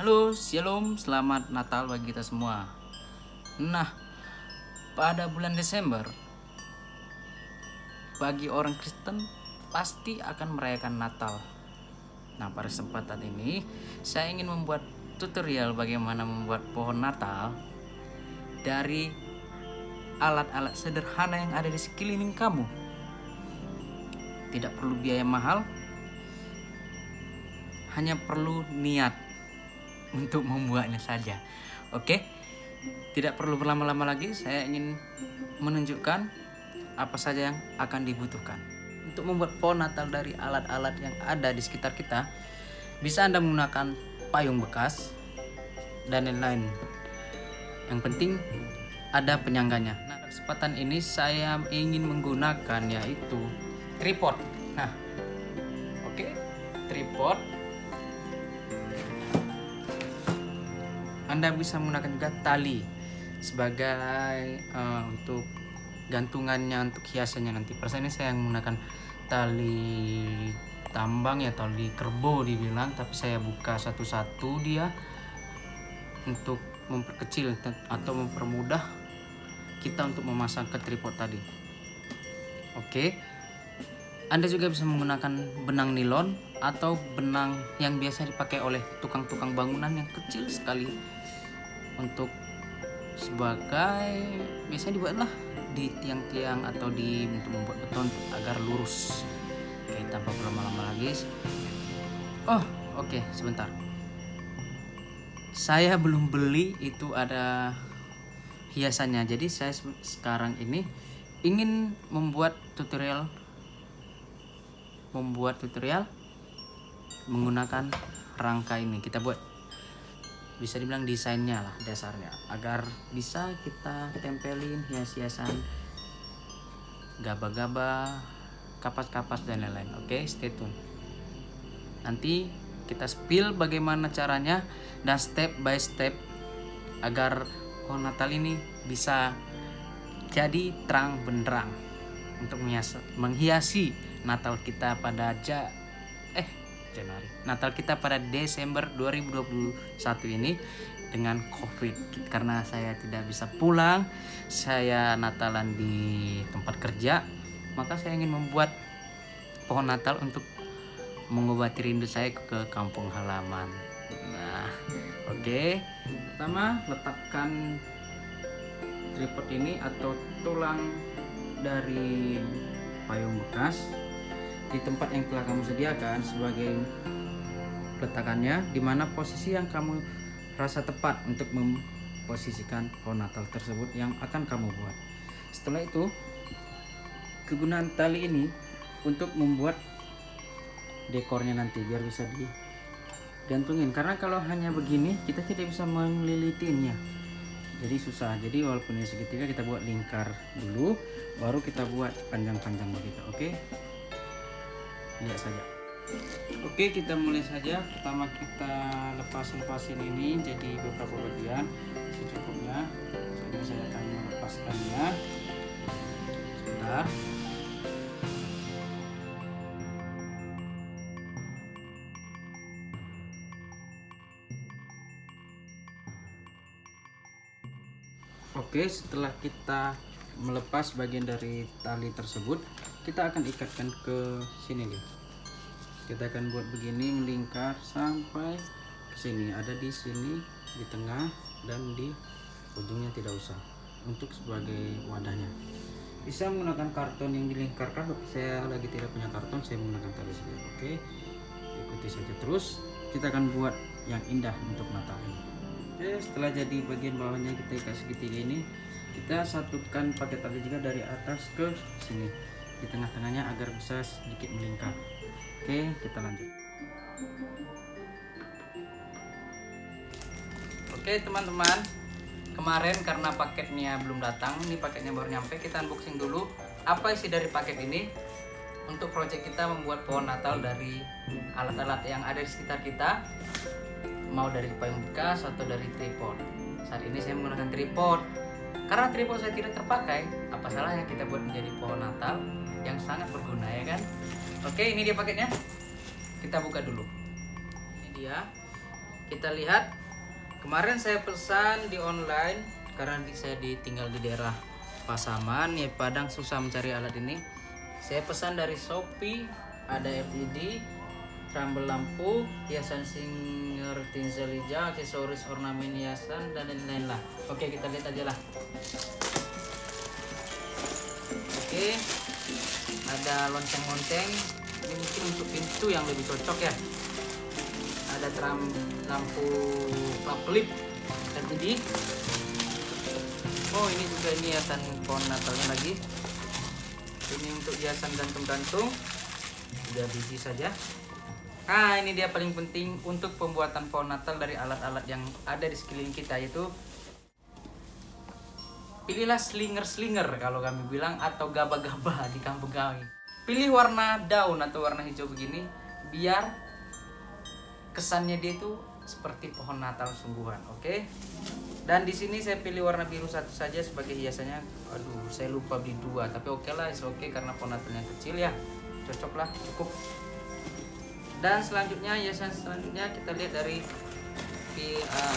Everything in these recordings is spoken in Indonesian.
Halo, Shalom, selamat Natal bagi kita semua. Nah, pada bulan Desember, bagi orang Kristen pasti akan merayakan Natal. Nah, pada kesempatan ini saya ingin membuat tutorial bagaimana membuat pohon Natal dari alat-alat sederhana yang ada di sekeliling kamu. Tidak perlu biaya mahal, hanya perlu niat untuk membuatnya saja. Oke, tidak perlu berlama-lama lagi. Saya ingin menunjukkan apa saja yang akan dibutuhkan untuk membuat pohon Natal dari alat-alat yang ada di sekitar kita. Bisa Anda menggunakan payung bekas dan lain-lain. Yang penting ada penyangganya. Nah, kesempatan ini saya ingin menggunakan yaitu tripod. Nah, oke, tripod Anda bisa menggunakan juga tali sebagai uh, untuk gantungannya untuk hiasannya nanti. Persen ini saya menggunakan tali tambang ya tali kerbau dibilang tapi saya buka satu-satu dia untuk memperkecil atau mempermudah kita untuk memasang ke tripod tadi. Oke. Anda juga bisa menggunakan benang nilon atau benang yang biasa dipakai oleh tukang-tukang bangunan yang kecil sekali untuk sebagai biasanya dibuatlah di tiang-tiang atau di untuk membuat beton agar lurus. Oke tanpa berlama-lama lagi. Oh oke okay, sebentar. Saya belum beli itu ada hiasannya. Jadi saya sekarang ini ingin membuat tutorial membuat tutorial menggunakan rangka ini. Kita buat bisa dibilang desainnya lah dasarnya. Agar bisa kita tempelin hias-hiasan gaba-gaba kapas-kapas dan lain-lain. Oke stay tune. Nanti kita spill bagaimana caranya dan step by step agar pohon natal ini bisa jadi terang benderang untuk menghiasi natal kita pada ja Januari. Natal kita pada Desember 2021 ini dengan Covid karena saya tidak bisa pulang, saya Natalan di tempat kerja, maka saya ingin membuat pohon Natal untuk mengobati rindu saya ke kampung halaman. Nah, oke. Okay. Pertama, letakkan tripod ini atau tulang dari payung bekas di tempat yang telah kamu sediakan sebagai letakannya di mana posisi yang kamu rasa tepat untuk memposisikan pohon natal tersebut yang akan kamu buat. Setelah itu kegunaan tali ini untuk membuat dekornya nanti biar bisa digantungin. Karena kalau hanya begini kita tidak bisa melilitinnya jadi susah. Jadi walaupun ini segitiga kita buat lingkar dulu baru kita buat panjang-panjang begitu oke? okay? Lihat saja. Oke kita mulai saja. Pertama kita lepas lepasin ini jadi beberapa bagian. Secukupnya jadi saya akan melepaskannya sebentar. Oke, setelah kita melepas bagian dari tali tersebut, kita akan ikatkan ke sini nih. Kita akan buat begini melingkar sampai ke sini. Ada di sini di tengah dan di ujungnya tidak usah. Untuk sebagai wadahnya. Bisa menggunakan karton yang dilingkarkan. Tapi saya lagi tidak punya karton saya menggunakan tali saja oke ikuti saja terus. Kita akan buat yang indah untuk mata ini. Oke setelah jadi bagian bawahnya kita ikat segitiga ini. Kita satukan pakai tali juga dari atas ke sini di tengah-tengahnya agar bisa sedikit melingkar. Oke kita lanjut. Oke teman-teman. Kemarin karena paketnya belum datang ini paketnya baru nyampe kita unboxing dulu. Apa isi dari paket ini? Untuk project kita membuat pohon natal dari alat-alat yang ada di sekitar kita. Mau dari payung bekas atau dari tripod. Saat ini saya menggunakan tripod. Karena tripod saya tidak terpakai apa salahnya kita buat menjadi pohon natal yang sangat berguna ya kan? Oke ini dia paketnya. Kita buka dulu. Ini dia. Kita lihat. Kemarin saya pesan di online karena saya ditinggal di daerah Pasaman ya Padang susah mencari alat ini. Saya pesan dari Shopee ada LED trambel lampu hiasan singer tinsel hijau aksesoris ornamen hiasan dan lain-lain lah. Oke kita lihat aja lah. Oke ada lonceng-lonceng. Ini mungkin untuk pintu yang lebih cocok ya. Ada tram lampu paklip LED oh ini juga ini hiasan pohon natalnya lagi. Ini untuk hiasan gantung-gantung. Tiga biji saja. Nah ini dia paling penting untuk pembuatan pohon natal dari alat-alat yang ada di sekeliling kita yaitu pilihlah slinger-slinger kalau kami bilang atau gaba-gaba di kampung kami pilih warna daun atau warna hijau begini biar kesannya dia itu seperti pohon Natal sungguhan, oke? Okay? Dan di sini saya pilih warna biru satu saja sebagai hiasannya. Aduh, saya lupa beli dua, tapi oke okay lah, oke okay karena pohon Natalnya kecil ya, cocok lah, cukup. Dan selanjutnya hiasan selanjutnya kita lihat dari uh,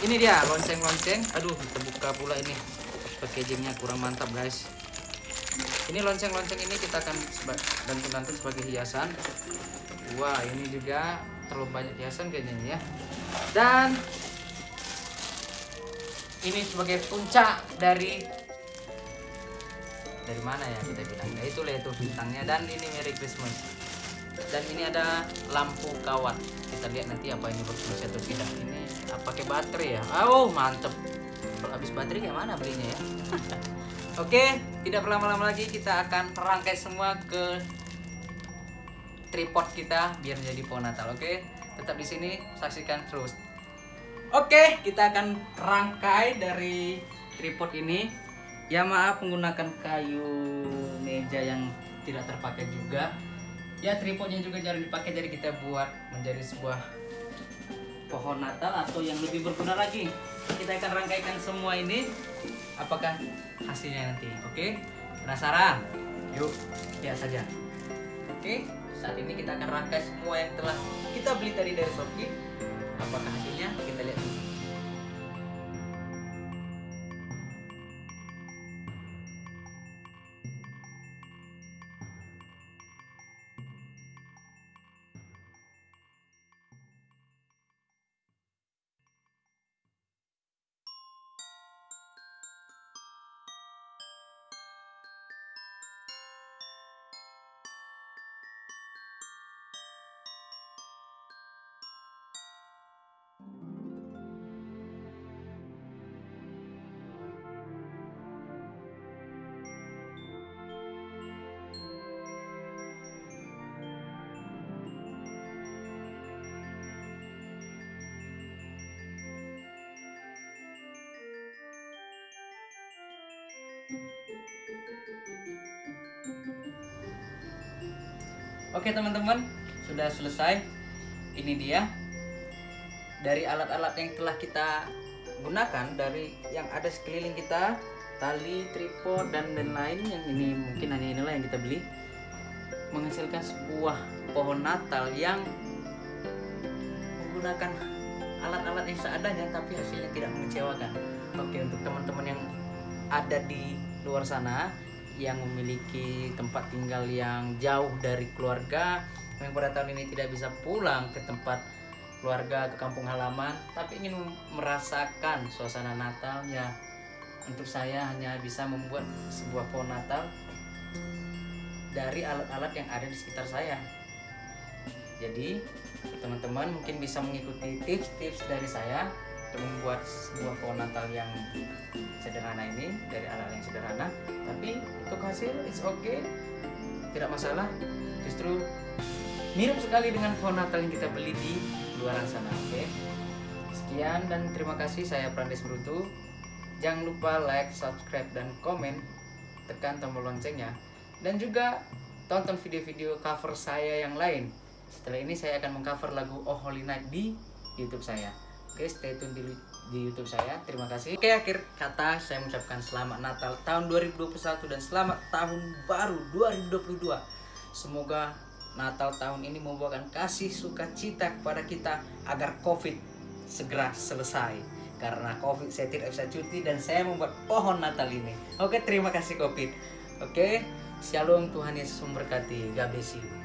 ini dia lonceng-lonceng. Aduh, kita buka pula ini. Packagingnya kurang mantap guys. Ini lonceng-lonceng ini kita akan gantung-gantung sebagai hiasan. Wah, ini juga terlalu banyak hiasan kayaknya ya. Dan ini sebagai puncak dari dari mana ya kita bilang? Ya itulah itu bintangnya. Dan ini Merry Christmas. Dan ini ada lampu kawat. Kita lihat nanti apa ini berfungsi atau tidak. Ini apa pakai baterai ya? Oh mantep. Kalau habis baterai kayak mana belinya ya oke tidak berlama-lama lagi kita akan rangkai semua ke tripod kita biar jadi pohon Natal. Oke, tetap di sini saksikan terus. Oke, kita akan rangkai dari tripod ini. Ya maaf menggunakan kayu meja yang tidak terpakai juga. Ya tripodnya juga jarang dipakai jadi kita buat menjadi sebuah pohon Natal atau yang lebih berguna lagi. Kita akan rangkaikan semua ini. Apakah hasilnya nanti? Oke, penasaran? Yuk, lihat saja. Oke saat ini kita akan rangkai semua yang telah kita beli tadi dari Shopee apakah hasilnya kita lihat dulu Oke teman-teman, sudah selesai. Ini dia dari alat-alat yang telah kita gunakan dari yang ada sekeliling kita, tali, tripod dan lain-lain yang ini mungkin hanya inilah yang kita beli menghasilkan sebuah pohon Natal yang menggunakan alat-alat yang seadanya tapi hasilnya tidak mengecewakan. Oke, untuk teman-teman yang ada di luar sana yang memiliki tempat tinggal yang jauh dari keluarga yang pada tahun ini tidak bisa pulang ke tempat keluarga ke kampung halaman tapi ingin merasakan suasana Natal ya untuk saya hanya bisa membuat sebuah pohon Natal dari alat-alat yang ada di sekitar saya. Jadi teman-teman mungkin bisa mengikuti tips-tips dari saya membuat sebuah pohon Natal yang sederhana ini dari alat yang sederhana. Tapi untuk hasil it's okay. Tidak masalah. Justru mirip sekali dengan pohon Natal yang kita beli di luaran sana oke? Okay? sekian dan terima kasih. Saya Prandes Brutu jangan lupa like subscribe dan komen. Tekan tombol loncengnya. Dan juga tonton video-video cover saya yang lain. Setelah ini saya akan mengcover lagu Oh Holy Night di YouTube saya oke stay tune di di YouTube saya. Terima kasih. Oke, akhir kata saya mengucapkan selamat Natal tahun 2021 dan selamat tahun baru 2022. Semoga Natal tahun ini membawakan kasih sukacita kepada kita agar Covid segera selesai karena covid saya tidak bisa cuti dan saya membuat pohon Natal ini oke terima kasih covid oke shalom Tuhan Yesus memberkati God